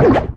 you.